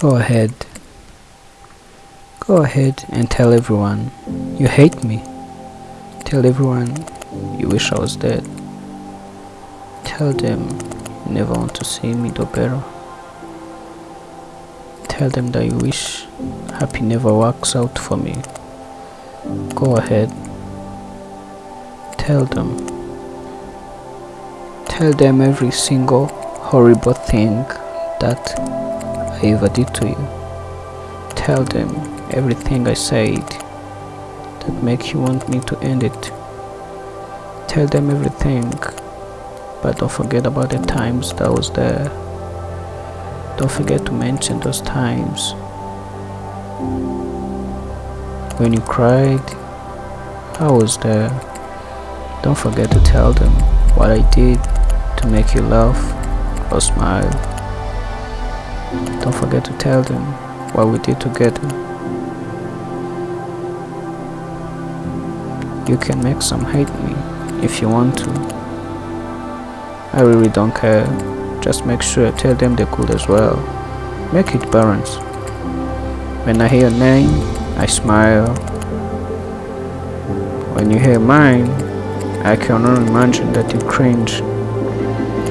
Go ahead. Go ahead and tell everyone you hate me. Tell everyone you wish I was dead. Tell them you never want to see me do better. Tell them that you wish happy never works out for me. Go ahead. Tell them. Tell them every single horrible thing that I ever did to you. Tell them everything I said that make you want me to end it. Tell them everything, but don't forget about the times that I was there. Don't forget to mention those times when you cried. I was there. Don't forget to tell them what I did to make you laugh or smile. Don't forget to tell them what we did together. You can make some hate me if you want to. I really don't care. Just make sure tell them they're cool as well. Make it balance. When I hear your name, I smile. When you hear mine, I can only imagine that you cringe.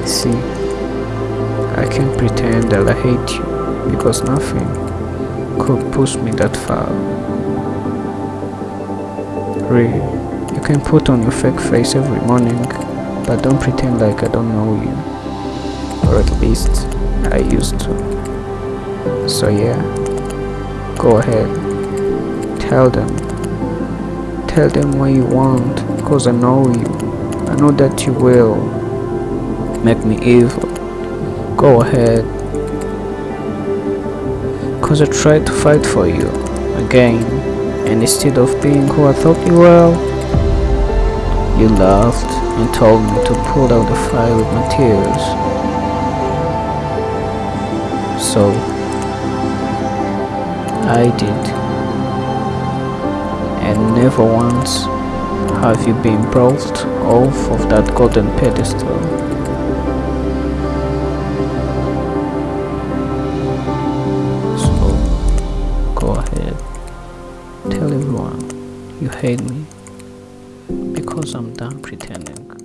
See, I can't pretend that I hate you because nothing could push me that far. Really, you can put on your fake face every morning, but don't pretend like I don't know you. Or at least I used to. So yeah, go ahead. Tell them. Tell them what you want, cause I know you. I know that you will make me evil. Go ahead. Cause I tried to fight for you again, and instead of being who I thought you were, you laughed and told me to pull out the fire with my tears. So, I did. And never once have you been brought off of that golden pedestal. You hate me because I'm done pretending.